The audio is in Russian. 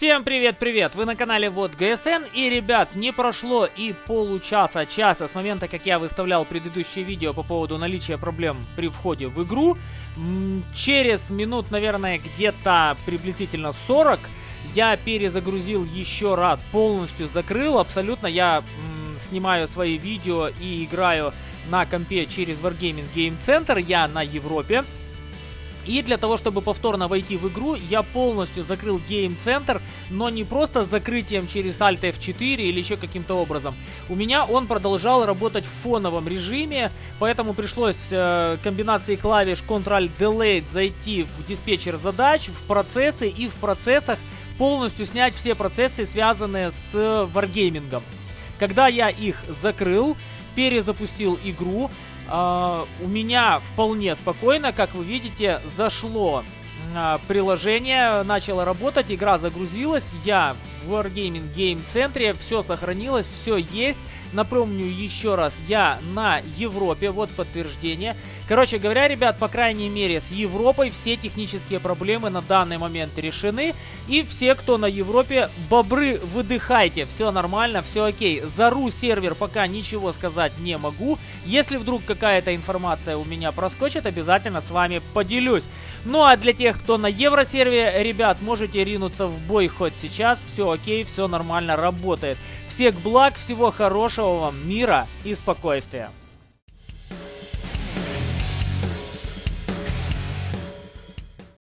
Всем привет-привет! Вы на канале Вот ГСН и, ребят, не прошло и получаса, часа с момента, как я выставлял предыдущее видео по поводу наличия проблем при входе в игру. Через минут, наверное, где-то приблизительно 40 я перезагрузил еще раз, полностью закрыл, абсолютно я снимаю свои видео и играю на компе через Wargaming Game Center, я на Европе. И для того, чтобы повторно войти в игру, я полностью закрыл Center, но не просто закрытием через Alt F4 или еще каким-то образом. У меня он продолжал работать в фоновом режиме, поэтому пришлось э, комбинацией клавиш Ctrl-Delete зайти в диспетчер задач, в процессы и в процессах полностью снять все процессы, связанные с Wargaming. Когда я их закрыл, перезапустил игру, Uh, у меня вполне спокойно, как вы видите, зашло uh, приложение, начало работать, игра загрузилась, я в Wargaming Game центре, все сохранилось, все есть. Напомню еще раз, я на Европе, вот подтверждение. Короче говоря, ребят, по крайней мере, с Европой все технические проблемы на данный момент решены. И все, кто на Европе, бобры, выдыхайте, все нормально, все окей. За ру сервер пока ничего сказать не могу. Если вдруг какая-то информация у меня проскочит, обязательно с вами поделюсь. Ну а для тех, кто на Евросервере, ребят, можете ринуться в бой хоть сейчас, окей, все нормально работает. Всех благ, всего хорошего вам, мира и спокойствия.